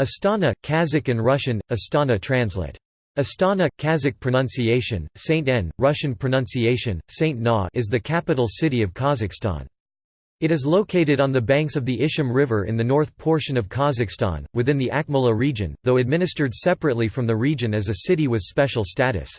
Astana, Kazakh and Russian, Astana translate. Astana, Kazakh pronunciation, Saint N, Russian pronunciation, Saint Na is the capital city of Kazakhstan. It is located on the banks of the Ishim River in the north portion of Kazakhstan, within the Akmola region, though administered separately from the region as a city with special status.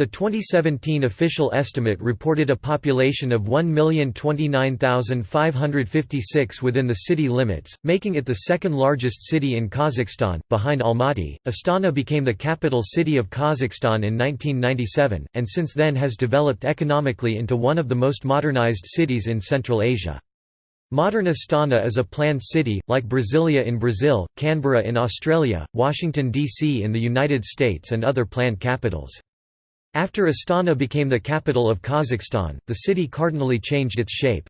The 2017 official estimate reported a population of 1,029,556 within the city limits, making it the second largest city in Kazakhstan, behind Almaty. Astana became the capital city of Kazakhstan in 1997, and since then has developed economically into one of the most modernized cities in Central Asia. Modern Astana is a planned city, like Brasilia in Brazil, Canberra in Australia, Washington, D.C. in the United States and other planned capitals. After Astana became the capital of Kazakhstan, the city cardinally changed its shape.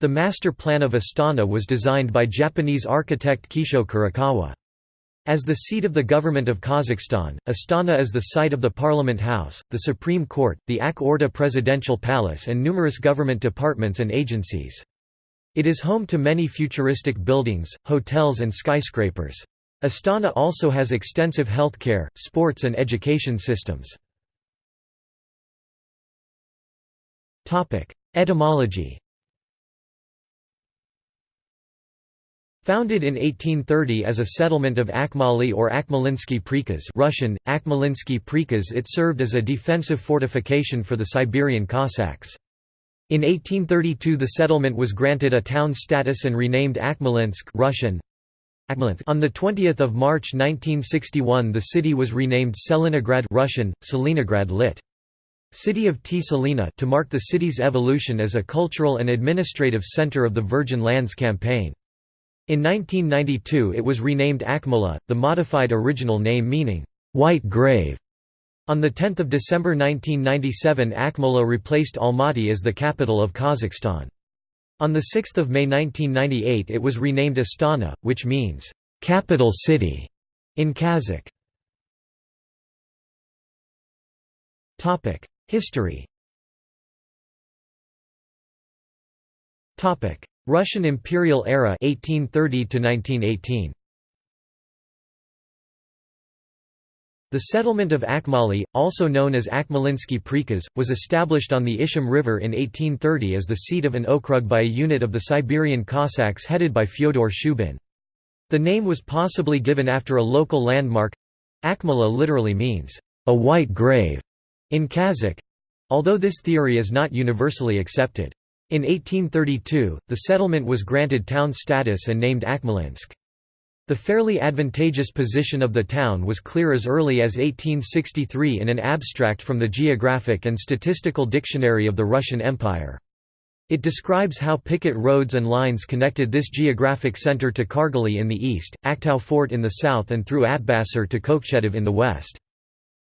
The master plan of Astana was designed by Japanese architect Kisho Kurokawa. As the seat of the government of Kazakhstan, Astana is the site of the Parliament House, the Supreme Court, the Ak Orda Presidential Palace and numerous government departments and agencies. It is home to many futuristic buildings, hotels and skyscrapers. Astana also has extensive healthcare, sports and education systems. Etymology Founded in 1830 as a settlement of Akmoly or Akmolinsky Prikaz Russian, Akmolinsky Prikaz it served as a defensive fortification for the Siberian Cossacks. In 1832 the settlement was granted a town status and renamed Akmolinsk Russian, on 20 March 1961 the city was renamed Tselinograd Russian, Tselinograd lit. City of T. Salina to mark the city's evolution as a cultural and administrative center of the Virgin Lands Campaign. In 1992 it was renamed Akmola, the modified original name meaning, "'White Grave'". On 10 December 1997 Akmola replaced Almaty as the capital of Kazakhstan. On 6 May 1998 it was renamed Astana, which means, "'capital city' in Kazakh. History. Russian imperial era 1830 to 1918 The settlement of Akmoly, also known as Akmolinsky Prikaz, was established on the Ishim River in 1830 as the seat of an okrug by a unit of the Siberian Cossacks headed by Fyodor Shubin. The name was possibly given after a local landmark. Akmola literally means, a white grave, in Kazakh, although this theory is not universally accepted. In 1832, the settlement was granted town status and named Akmolinsk. The fairly advantageous position of the town was clear as early as 1863 in an abstract from the Geographic and Statistical Dictionary of the Russian Empire. It describes how picket roads and lines connected this geographic center to Kargaly in the east, Aktau Fort in the south and through Atbasar to Kokchetav in the west.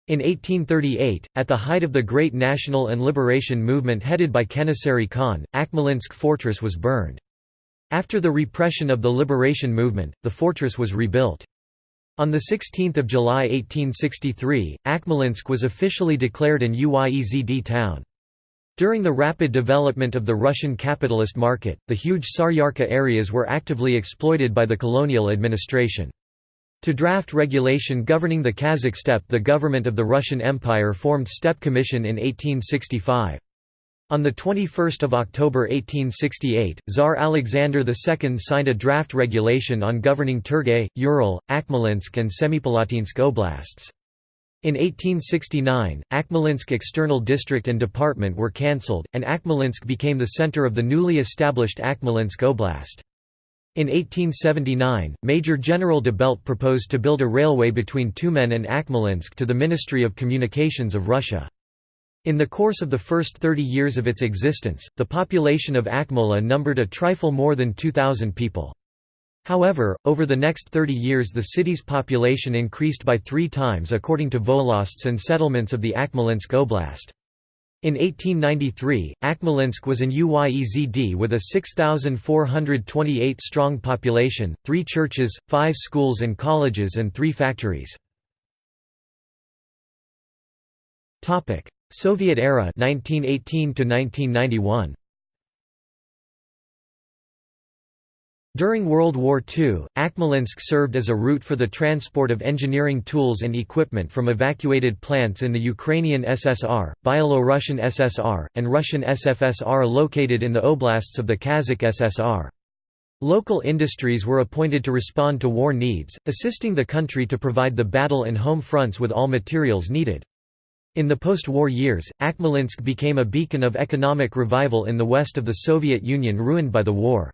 In 1838, at the height of the Great National and Liberation Movement headed by Kenessary Khan, Akmolinsk fortress was burned. After the repression of the liberation movement, the fortress was rebuilt. On 16 July 1863, Akmolinsk was officially declared an UYEZD town. During the rapid development of the Russian capitalist market, the huge Saryarka areas were actively exploited by the colonial administration. To draft regulation governing the Kazakh steppe the government of the Russian Empire formed Steppe Commission in 1865. On 21 October 1868, Tsar Alexander II signed a draft regulation on governing Turgay, Ural, Akmolinsk and Semipalatinsk oblasts. In 1869, Akmolinsk External District and Department were cancelled, and Akmolinsk became the center of the newly established Akmolinsk Oblast. In 1879, Major General Dubelt proposed to build a railway between Tyumen and Akmolinsk to the Ministry of Communications of Russia. In the course of the first 30 years of its existence, the population of Akmola numbered a trifle more than 2,000 people. However, over the next 30 years the city's population increased by three times according to Volosts and settlements of the Akmolinsk Oblast. In 1893, Akmolinsk was an UYEZD with a 6,428-strong population, three churches, five schools and colleges and three factories. Soviet era 1918 to 1991. During World War II, Akmolinsk served as a route for the transport of engineering tools and equipment from evacuated plants in the Ukrainian SSR, Byelorussian SSR, and Russian SFSR located in the oblasts of the Kazakh SSR. Local industries were appointed to respond to war needs, assisting the country to provide the battle and home fronts with all materials needed. In the post-war years, Akmolinsk became a beacon of economic revival in the west of the Soviet Union ruined by the war.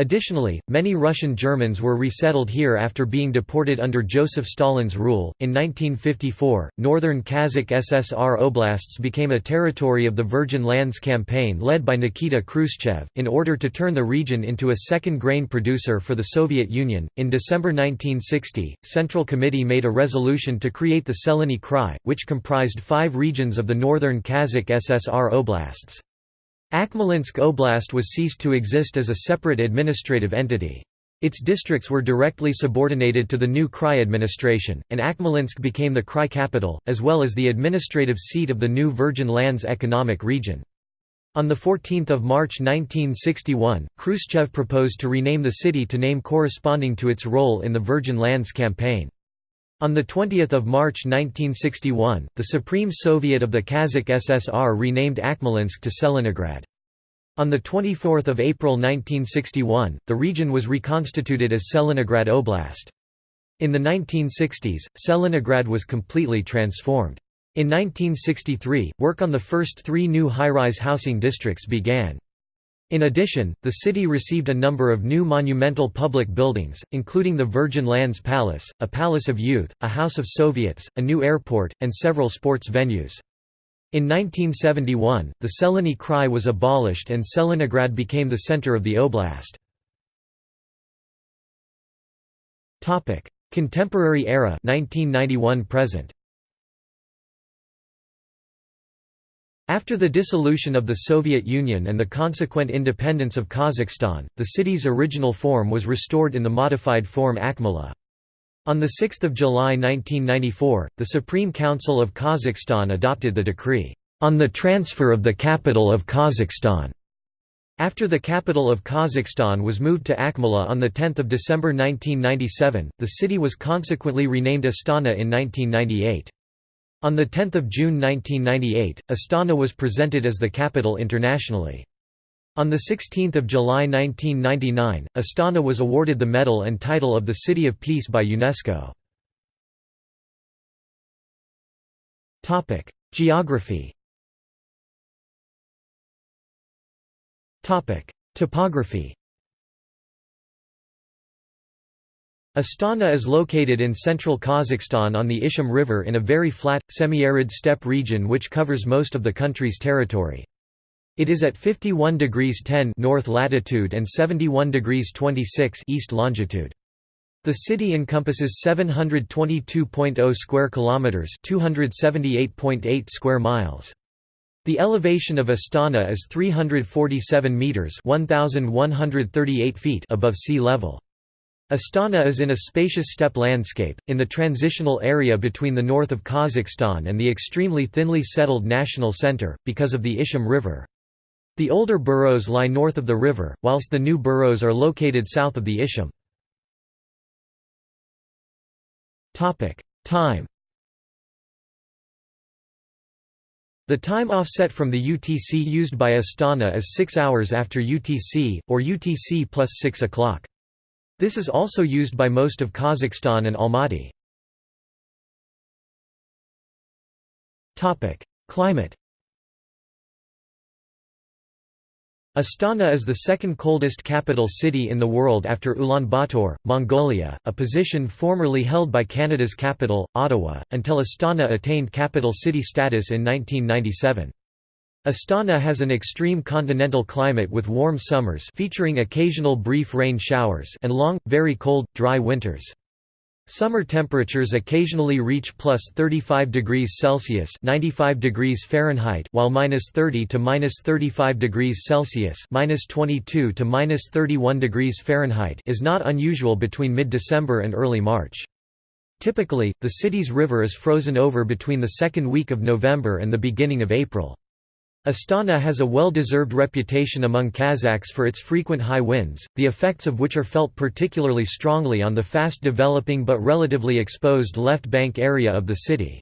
Additionally, many Russian Germans were resettled here after being deported under Joseph Stalin's rule. In 1954, northern Kazakh SSR oblasts became a territory of the Virgin Lands Campaign led by Nikita Khrushchev, in order to turn the region into a second grain producer for the Soviet Union. In December 1960, Central Committee made a resolution to create the Tselinny Krai, which comprised five regions of the northern Kazakh SSR oblasts. Akmolinsk Oblast was ceased to exist as a separate administrative entity. Its districts were directly subordinated to the new Krai administration, and Akmolinsk became the Krai capital, as well as the administrative seat of the new Virgin Lands Economic Region. On 14 March 1961, Khrushchev proposed to rename the city to name corresponding to its role in the Virgin Lands Campaign. On 20 March 1961, the Supreme Soviet of the Kazakh SSR renamed Akmolinsk to Tselinograd. On 24 April 1961, the region was reconstituted as Tselinograd Oblast. In the 1960s, Tselinograd was completely transformed. In 1963, work on the first three new high-rise housing districts began. In addition, the city received a number of new monumental public buildings, including the Virgin Lands Palace, a Palace of Youth, a House of Soviets, a new airport, and several sports venues. In 1971, the Tselinny Krai was abolished and Tselinograd became the center of the oblast. Contemporary era 1991 present After the dissolution of the Soviet Union and the consequent independence of Kazakhstan, the city's original form was restored in the modified form Akmola. On 6 July 1994, the Supreme Council of Kazakhstan adopted the decree, "...on the transfer of the capital of Kazakhstan." After the capital of Kazakhstan was moved to Akmola on 10 December 1997, the city was consequently renamed Astana in 1998. On 10 June 1998, Astana was presented as the capital internationally. On 16 July 1999, Astana was awarded the medal and title of the City of Peace by UNESCO. Geography Topography Astana is located in central Kazakhstan on the Ishim River in a very flat, semi-arid steppe region which covers most of the country's territory. It is at 51 degrees 10 north latitude and 71 degrees 26 east longitude. The city encompasses 722.0 square kilometers, 278.8 square miles. The elevation of Astana is 347 meters, 1138 feet above sea level. Astana is in a spacious steppe landscape, in the transitional area between the north of Kazakhstan and the extremely thinly settled national center, because of the Ishim River. The older boroughs lie north of the river, whilst the new boroughs are located south of the Ishim. Time The time offset from the UTC used by Astana is 6 hours after UTC, or UTC plus 6 o'clock. This is also used by most of Kazakhstan and Almaty. Climate Astana is the second coldest capital city in the world after Ulaanbaatar, Mongolia, a position formerly held by Canada's capital, Ottawa, until Astana attained capital city status in 1997. Astana has an extreme continental climate with warm summers featuring occasional brief rain showers and long, very cold, dry winters. Summer temperatures occasionally reach plus 35 degrees Celsius (95 degrees Fahrenheit), while minus 30 to minus 35 degrees Celsius (minus 22 to minus 31 degrees Fahrenheit) is not unusual between mid-December and early March. Typically, the city's river is frozen over between the second week of November and the beginning of April. Astana has a well-deserved reputation among Kazakhs for its frequent high winds, the effects of which are felt particularly strongly on the fast-developing but relatively exposed left bank area of the city.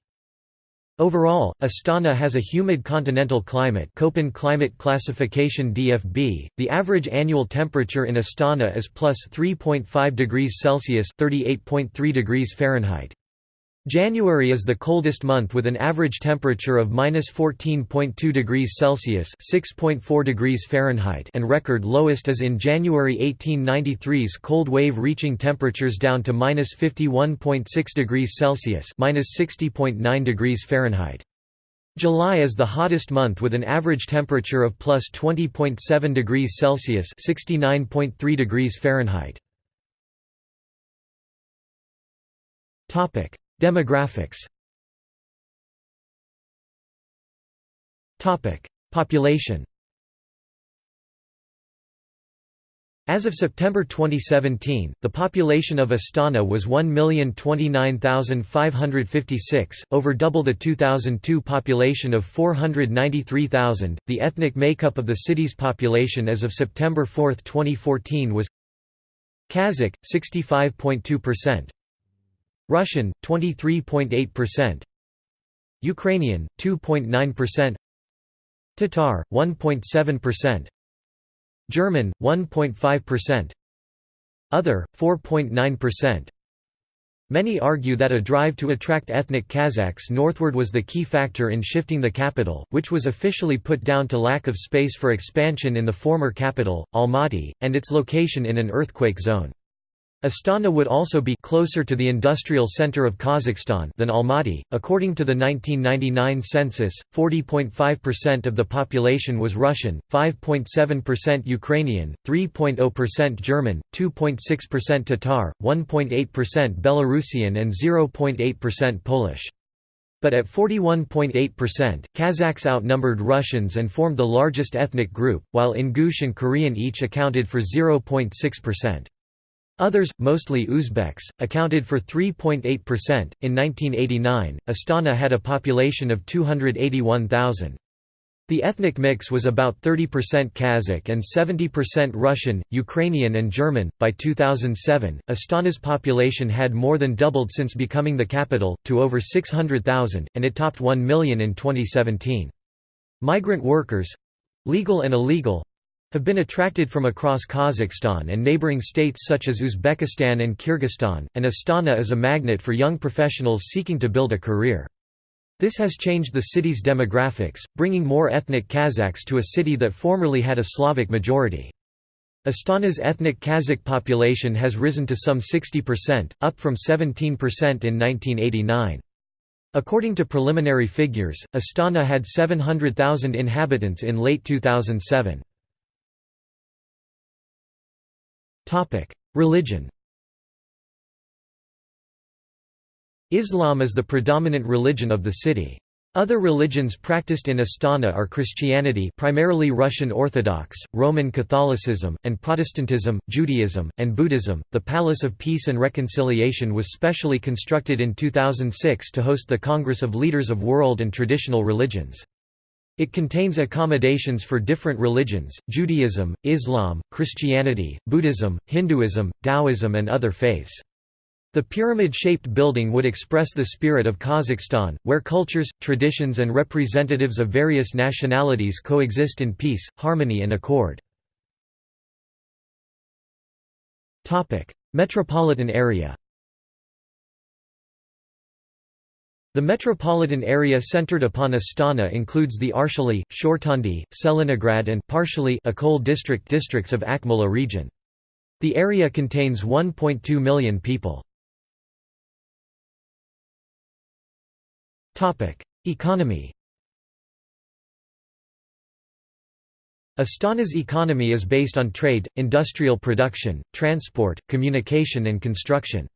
Overall, Astana has a humid continental climate Köppen climate classification DFB. The average annual temperature in Astana is plus 3.5 degrees Celsius (38.3 degrees Fahrenheit). January is the coldest month with an average temperature of minus 14.2 degrees Celsius (6.4 degrees Fahrenheit) and record lowest is in January 1893's cold wave reaching temperatures down to minus 51.6 degrees Celsius (minus 60.9 degrees Fahrenheit). July is the hottest month with an average temperature of plus 20.7 degrees Celsius (69.3 degrees Fahrenheit). Topic Demographics. Population. As of September 2017, the population of Astana was 1,029,556, over double the 2002 population of 493,000. The ethnic makeup of the city's population as of September 4, 2014 was Kazakh 65.2%, Russian 23.8%, Ukrainian 2.9%, Tatar 1.7%, German 1.5%, Other 4.9%. Many argue that a drive to attract ethnic Kazakhs northward was the key factor in shifting the capital, which was officially put down to lack of space for expansion in the former capital, Almaty, and its location in an earthquake zone. Astana would also be closer to the industrial center of Kazakhstan than Almaty. According to the 1999 census, 40.5% of the population was Russian, 5.7% Ukrainian, 3.0% German, 2.6% Tatar, 1.8% Belarusian and 0.8% Polish. But at 41.8%, Kazakhs outnumbered Russians and formed the largest ethnic group, while Ingush and Korean each accounted for 0.6%. Others, mostly Uzbeks, accounted for 3.8%. In 1989, Astana had a population of 281,000. The ethnic mix was about 30% Kazakh and 70% Russian, Ukrainian, and German. By 2007, Astana's population had more than doubled since becoming the capital, to over 600,000, and it topped 1 million in 2017. Migrant workers legal and illegal have been attracted from across Kazakhstan and neighboring states such as Uzbekistan and Kyrgyzstan, and Astana is a magnet for young professionals seeking to build a career. This has changed the city's demographics, bringing more ethnic Kazakhs to a city that formerly had a Slavic majority. Astana's ethnic Kazakh population has risen to some 60%, up from 17% in 1989. According to preliminary figures, Astana had 700,000 inhabitants in late 2007. Religion Islam is the predominant religion of the city. Other religions practiced in Astana are Christianity primarily Russian Orthodox, Roman Catholicism, and Protestantism, Judaism, and Buddhism. The Palace of Peace and Reconciliation was specially constructed in 2006 to host the Congress of Leaders of World and Traditional Religions. It contains accommodations for different religions, Judaism, Islam, Christianity, Buddhism, Hinduism, Taoism and other faiths. The pyramid-shaped building would express the spirit of Kazakhstan, where cultures, traditions and representatives of various nationalities coexist in peace, harmony and accord. Metropolitan area The metropolitan area centered upon Astana includes the Arshaly, Shortandy, Tselinograd and partially Akkol district districts of Akmola region. The area contains 1.2 million people. Economy Astana's economy is based on trade, industrial production, transport, communication and construction.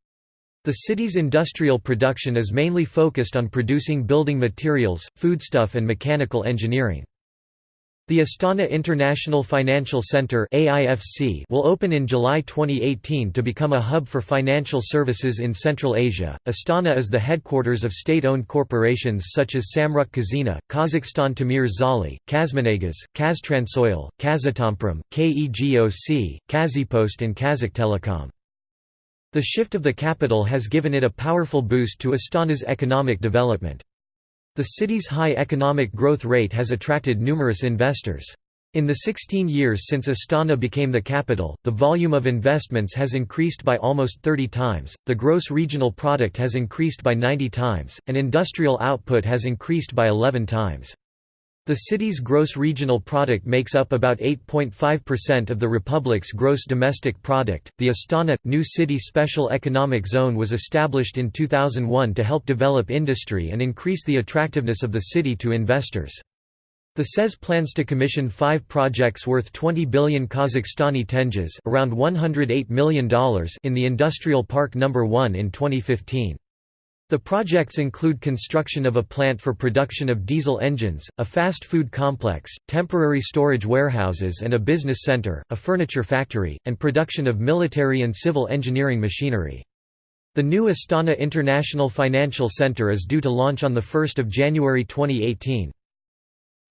The city's industrial production is mainly focused on producing building materials, foodstuff and mechanical engineering. The Astana International Financial Centre will open in July 2018 to become a hub for financial services in Central Asia. Astana is the headquarters of state-owned corporations such as Samruk Kazyna, Kazakhstan Temir Zholy, Kazmunaygaz, Kaztransoil, Kazatomprom, KEGOC, Kazpost and Kazakhtelecom. The shift of the capital has given it a powerful boost to Astana's economic development. The city's high economic growth rate has attracted numerous investors. In the 16 years since Astana became the capital, the volume of investments has increased by almost 30 times, the gross regional product has increased by 90 times, and industrial output has increased by 11 times. The city's gross regional product makes up about 8.5% of the republic's gross domestic product. The Astana New City Special Economic Zone was established in 2001 to help develop industry and increase the attractiveness of the city to investors. The SEZ plans to commission five projects worth 20 billion Kazakhstani tenges around $108 million in the Industrial Park No. 1 in 2015. The projects include construction of a plant for production of diesel engines, a fast food complex, temporary storage warehouses and a business center, a furniture factory, and production of military and civil engineering machinery. The new Astana International Financial Center is due to launch on 1 January 2018.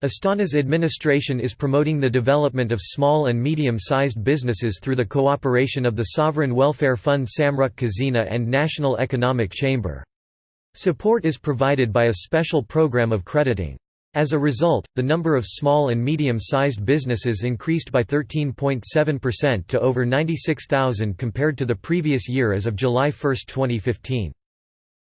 Astana's administration is promoting the development of small and medium-sized businesses through the cooperation of the Sovereign Welfare Fund Samruk Kazyna and National Economic Chamber. Support is provided by a special program of crediting. As a result, the number of small and medium-sized businesses increased by 13.7% to over 96,000 compared to the previous year as of July 1, 2015.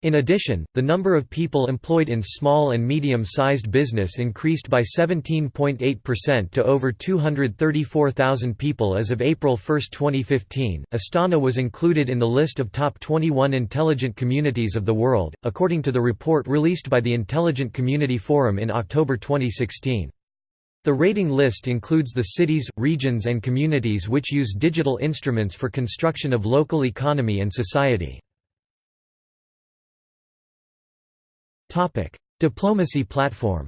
In addition, the number of people employed in small and medium-sized business increased by 17.8% to over 234,000 people as of April 1, 2015. Astana was included in the list of top 21 intelligent communities of the world, according to the report released by the Intelligent Community Forum in October 2016. The rating list includes the cities, regions and communities which use digital instruments for construction of local economy and society. Topic: Diplomacy platform.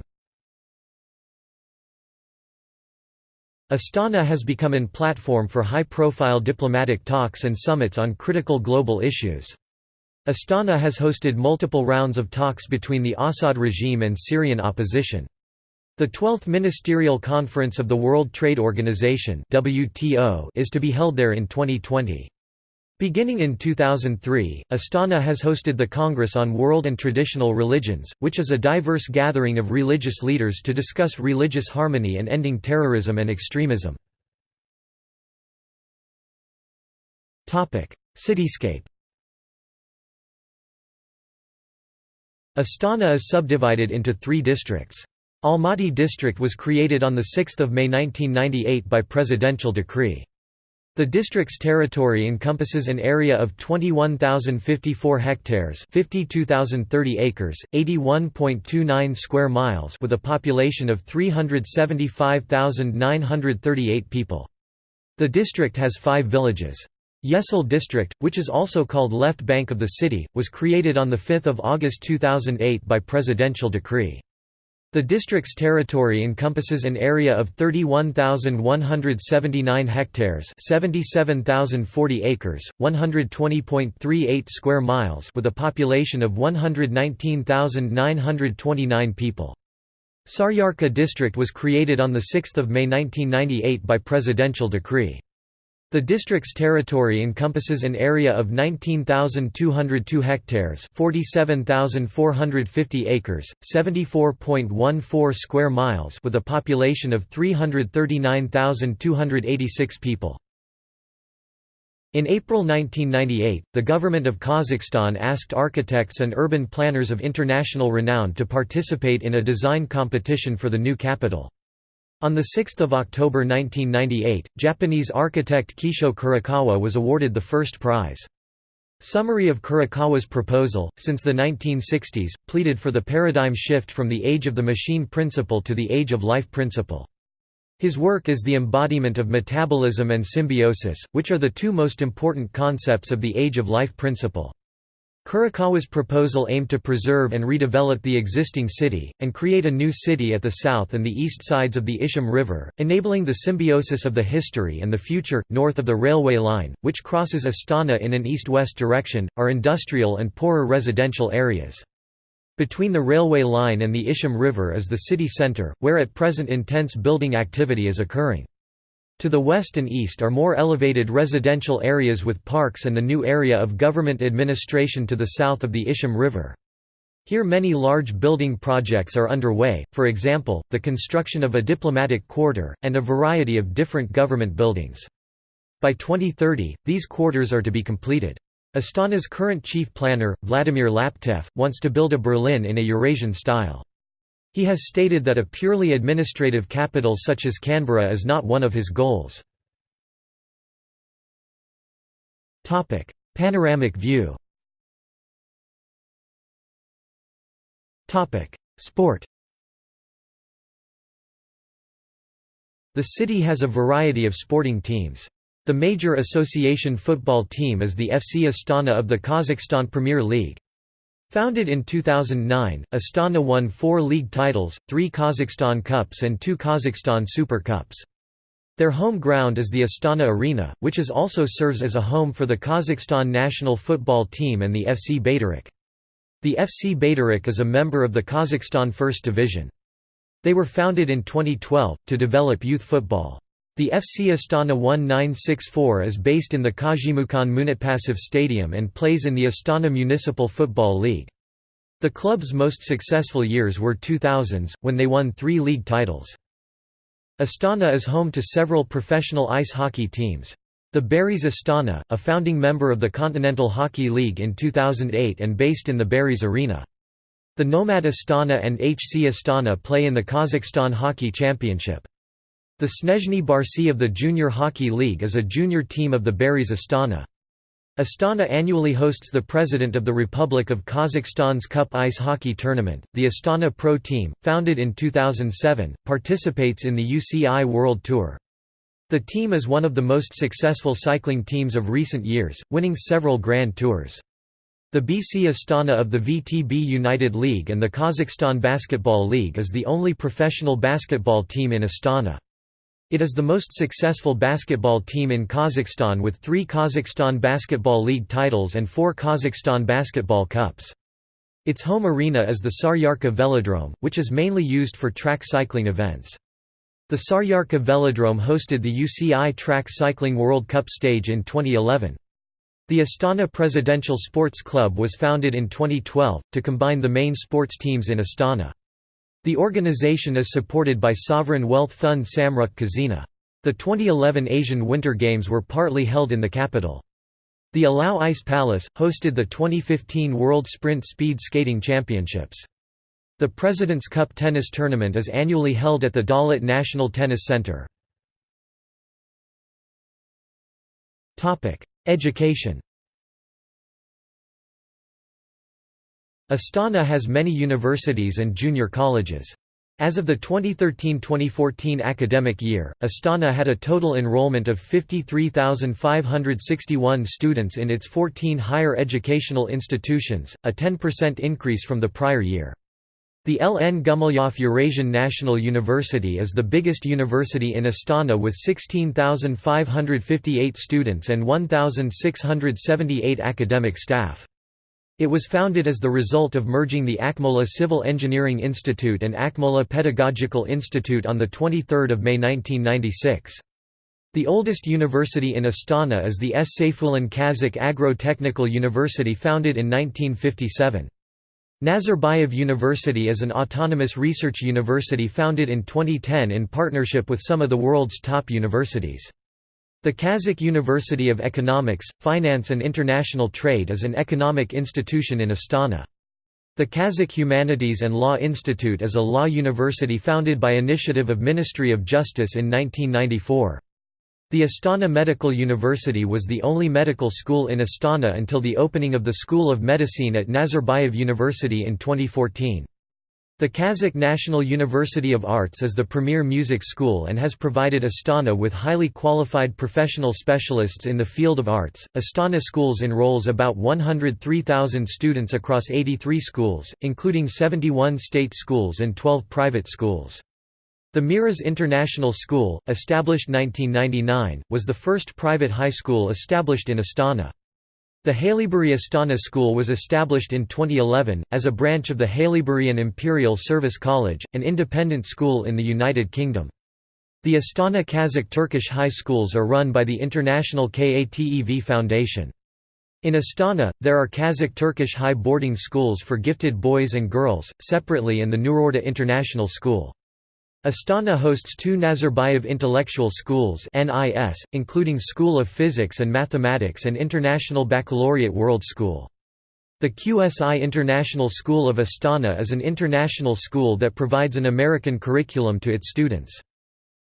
Astana has become an platform for high-profile diplomatic talks and summits on critical global issues. Astana has hosted multiple rounds of talks between the Assad regime and Syrian opposition. The 12th Ministerial Conference of the World Trade Organization is to be held there in 2020. Beginning in 2003, Astana has hosted the Congress on World and Traditional Religions, which is a diverse gathering of religious leaders to discuss religious harmony and ending terrorism and extremism. Cityscape Astana is subdivided into three districts. Almaty district was created on 6 May 1998 by presidential decree. The district's territory encompasses an area of 21,054 hectares, 52,030 acres, 81.29 square miles, with a population of 375,938 people. The district has 5 villages. Yesil district, which is also called left bank of the city, was created on 5 August 2008 by presidential decree. The district's territory encompasses an area of 31,179 hectares 77,040 acres, 120.38 square miles with a population of 119,929 people. Saryarka district was created on 6 May 1998 by presidential decree. The district's territory encompasses an area of 19,202 hectares 47,450 acres, 74.14 square miles with a population of 339,286 people. In April 1998, the government of Kazakhstan asked architects and urban planners of international renown to participate in a design competition for the new capital. On 6 October 1998, Japanese architect Kisho Kurokawa was awarded the first prize. Summary of Kurokawa's proposal, since the 1960s, pleaded for the paradigm shift from the age of the machine principle to the age of life principle. His work is the embodiment of metabolism and symbiosis, which are the two most important concepts of the age of life principle. Kurokawa's proposal aimed to preserve and redevelop the existing city, and create a new city at the south and the east sides of the Ishim River, enabling the symbiosis of the history and the future. North of the railway line, which crosses Astana in an east west direction, are industrial and poorer residential areas. Between the railway line and the Ishim River is the city centre, where at present intense building activity is occurring. To the west and east are more elevated residential areas with parks and the new area of government administration to the south of the Ishim River. Here many large building projects are underway, for example, the construction of a diplomatic quarter, and a variety of different government buildings. By 2030, these quarters are to be completed. Astana's current chief planner, Vladimir Laptev, wants to build a Berlin in a Eurasian style. He has stated that a purely administrative capital such as Canberra is not one of his goals. Panoramic view Sport The city has a variety of sporting teams. The major association football team is the FC Astana of the Kazakhstan Premier League. Founded in 2009, Astana won four league titles, three Kazakhstan Cups and two Kazakhstan Super Cups. Their home ground is the Astana Arena, which is also serves as a home for the Kazakhstan national football team and the FC Bayterek. The FC Bayterek is a member of the Kazakhstan First Division. They were founded in 2012, to develop youth football. The FC Astana 1964 is based in the Kazhimukan Munaitpasov Stadium and plays in the Astana Municipal Football League. The club's most successful years were 2000s, when they won three league titles. Astana is home to several professional ice hockey teams. The Barys Astana, a founding member of the Continental Hockey League in 2008 and based in the Barys Arena. The Nomad Astana and HC Astana play in the Kazakhstan Hockey Championship. The Snezhny Barsi of the Junior Hockey League is a junior team of the Barys Astana. Astana annually hosts the President of the Republic of Kazakhstan's Cup Ice Hockey Tournament. The Astana Pro Team, founded in 2007, participates in the UCI World Tour. The team is one of the most successful cycling teams of recent years, winning several Grand Tours. The BC Astana of the VTB United League and the Kazakhstan Basketball League is the only professional basketball team in Astana. It is the most successful basketball team in Kazakhstan with three Kazakhstan Basketball League titles and four Kazakhstan Basketball Cups. Its home arena is the Saryarka Velodrome, which is mainly used for track cycling events. The Saryarka Velodrome hosted the UCI Track Cycling World Cup stage in 2011. The Astana Presidential Sports Club was founded in 2012, to combine the main sports teams in Astana. The organization is supported by sovereign wealth fund Samruk Kazyna. The 2011 Asian Winter Games were partly held in the capital. The Alau Ice Palace, hosted the 2015 World Sprint Speed Skating Championships. The President's Cup tennis tournament is annually held at the Daulet National Tennis Center. Education Astana has many universities and junior colleges. As of the 2013–2014 academic year, Astana had a total enrollment of 53,561 students in its 14 higher educational institutions, a 10% increase from the prior year. The L. N. Gumilyov Eurasian National University is the biggest university in Astana with 16,558 students and 1,678 academic staff. It was founded as the result of merging the Akmola Civil Engineering Institute and Akmola Pedagogical Institute on 23 May 1996. The oldest university in Astana is the S. Seifullin Kazakh Agro-Technical University founded in 1957. Nazarbayev University is an autonomous research university founded in 2010 in partnership with some of the world's top universities. The Kazakh University of Economics, Finance and International Trade is an economic institution in Astana. The Kazakh Humanities and Law Institute is a law university founded by initiative of Ministry of Justice in 1994. The Astana Medical University was the only medical school in Astana until the opening of the School of Medicine at Nazarbayev University in 2014. The Kazakh National University of Arts is the premier music school and has provided Astana with highly qualified professional specialists in the field of arts. Astana Schools enrolls about 103,000 students across 83 schools, including 71 state schools and 12 private schools. The Miras International School, established 1999, was the first private high school established in Astana. The Haileybury Astana School was established in 2011, as a branch of the Haileybury and Imperial Service College, an independent school in the United Kingdom. The Astana Kazakh Turkish high schools are run by the international KATEV Foundation. In Astana, there are Kazakh Turkish high boarding schools for gifted boys and girls, separately and the Nurorda International School. Astana hosts two Nazarbayev Intellectual Schools NIS, including School of Physics and Mathematics and International Baccalaureate World School. The QSI International School of Astana is an international school that provides an American curriculum to its students.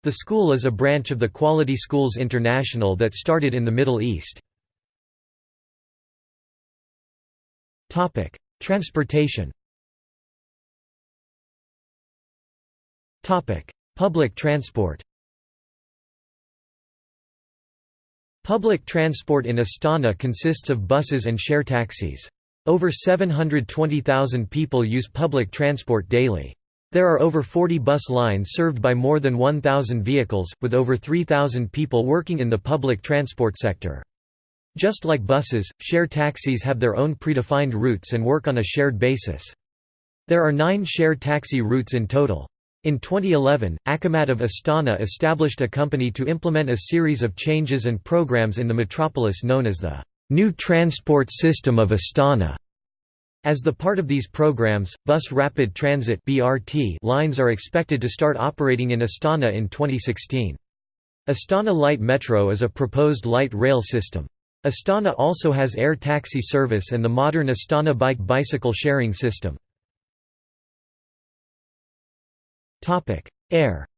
The school is a branch of the Quality Schools International that started in the Middle East. Transportation Public transport Public transport in Astana consists of buses and share taxis. Over 720,000 people use public transport daily. There are over 40 bus lines served by more than 1,000 vehicles, with over 3,000 people working in the public transport sector. Just like buses, share taxis have their own predefined routes and work on a shared basis. There are nine share taxi routes in total. In 2011, Akimat of Astana established a company to implement a series of changes and programs in the metropolis known as the New Transport System of Astana. As the part of these programs, Bus Rapid Transit (BRT) lines are expected to start operating in Astana in 2016. Astana Light Metro is a proposed light rail system. Astana also has air taxi service and the modern Astana bike bicycle sharing system. Air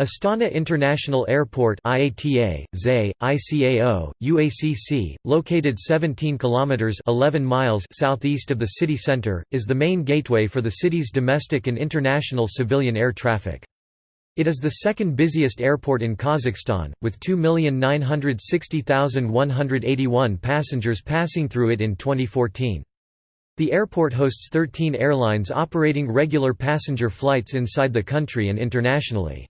Astana International Airport IATA, ZAY, ICAO, UACC, located 17 kilometers 11 miles southeast of the city center, is the main gateway for the city's domestic and international civilian air traffic. It is the second busiest airport in Kazakhstan, with 2,960,181 passengers passing through it in 2014. The airport hosts 13 airlines operating regular passenger flights inside the country and internationally.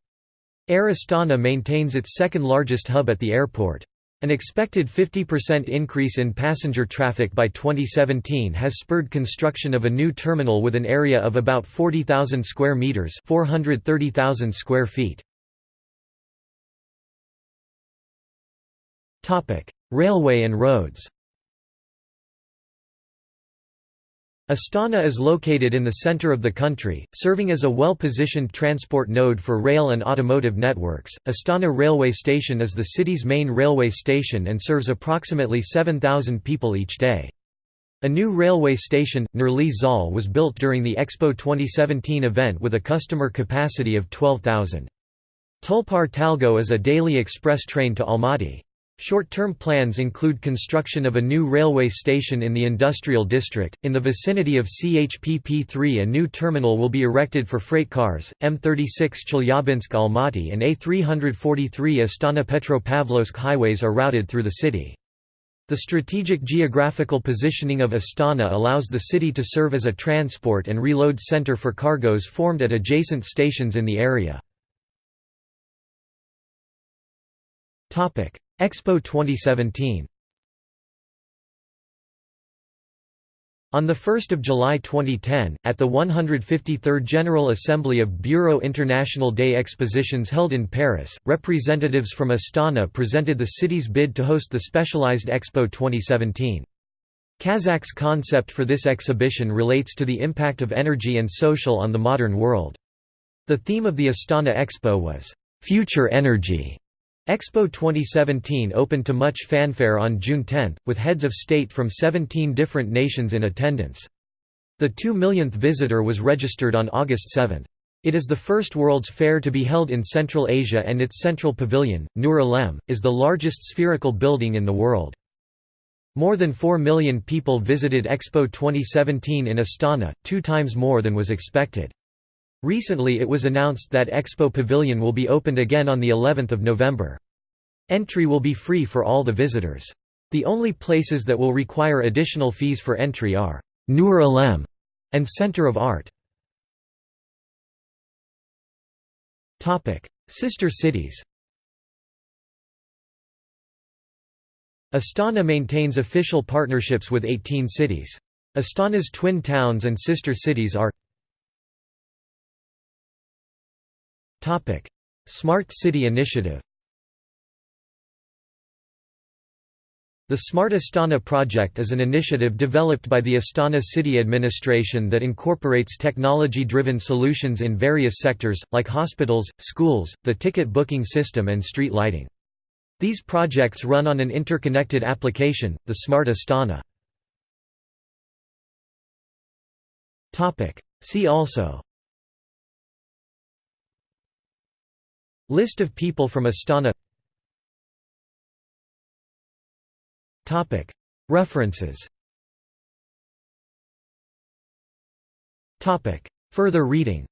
Air Astana maintains its second-largest hub at the airport. An expected 50% increase in passenger traffic by 2017 has spurred construction of a new terminal with an area of about 40,000 square meters, 430,000 square feet. Topic: Railway and roads. Astana is located in the center of the country, serving as a well-positioned transport node for rail and automotive networks. Astana Railway Station is the city's main railway station and serves approximately 7,000 people each day. A new railway station, Nurly Zhol was built during the Expo 2017 event with a customer capacity of 12,000. Tulpar Talgo is a daily express train to Almaty. Short-term plans include construction of a new railway station in the industrial district. In the vicinity of CHPP-3 a new terminal will be erected for freight cars. M36 Chelyabinsk-Almaty and A343 Astana-Petropavlovsk highways are routed through the city. The strategic geographical positioning of Astana allows the city to serve as a transport and reload center for cargoes formed at adjacent stations in the area. Expo 2017 On 1 July 2010, at the 153rd General Assembly of Bureau International des Expositions held in Paris, representatives from Astana presented the city's bid to host the specialized Expo 2017. Kazakh's concept for this exhibition relates to the impact of energy and social on the modern world. The theme of the Astana Expo was, "'Future Energy' Expo 2017 opened to much fanfare on June 10, with heads of state from 17 different nations in attendance. The 2 millionth visitor was registered on August 7. It is the first World's Fair to be held in Central Asia and its central pavilion, Nur Alem, is the largest spherical building in the world. More than 4 million people visited Expo 2017 in Astana, two times more than was expected. Recently it was announced that Expo Pavilion will be opened again on the 11th of November. Entry will be free for all the visitors. The only places that will require additional fees for entry are Nur Alem and Center of Art. Sister cities Astana maintains official partnerships with 18 cities. Astana's twin towns and sister cities are Smart City Initiative The Smart Astana project is an initiative developed by the Astana City Administration that incorporates technology-driven solutions in various sectors, like hospitals, schools, the ticket booking system and street lighting. These projects run on an interconnected application, the Smart Astana. See also List of people from Astana. References. Further reading.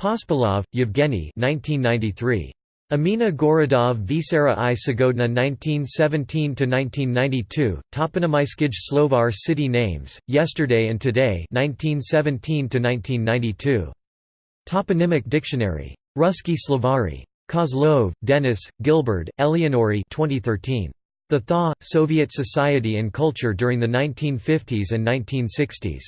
Pospelov, Yevgeny 1993. Amina Gorodov Visera i Sagodna 1917–1992, Toponymyskij Slovar City Names, Yesterday and Today 1917–1992. Toponymic Dictionary. Ruski Slovari. Kozlov, Denis, Gilburd, Eleonory 2013. The Thaw, Soviet Society and Culture during the 1950s and 1960s.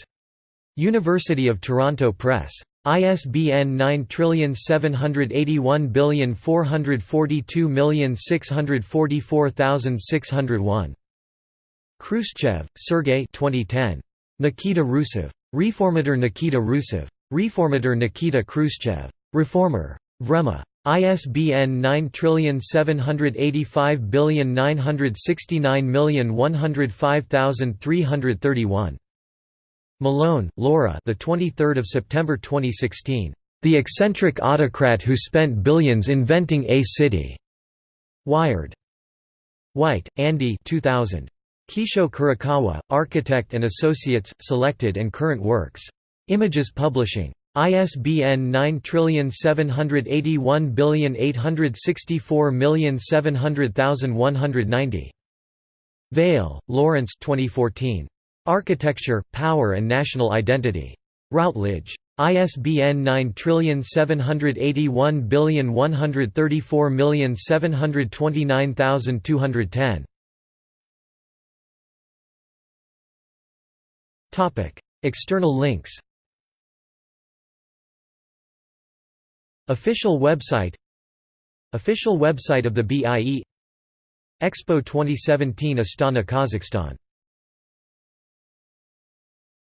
University of Toronto Press. ISBN 9781442644601. Khrushchev, Sergei 2010. Nikita Khrushchev. Reformator Nikita Khrushchev. Reformator Nikita Khrushchev. Reformer. Vremya. ISBN 9785969105331. Mallonee, Laura. The 23rd of September 2016. The eccentric autocrat who spent billions inventing a city. Wired. White, Andy. 2000. Kisho Kurokawa, Architect and Associates, Selected and Current Works. Images Publishing. ISBN 9781864700190. Vale, Lawrence 2014. Architecture, Power and National Identity. Routledge. ISBN 9781134729210. External links Official website Official website of the BIE Expo 2017 Astana Kazakhstan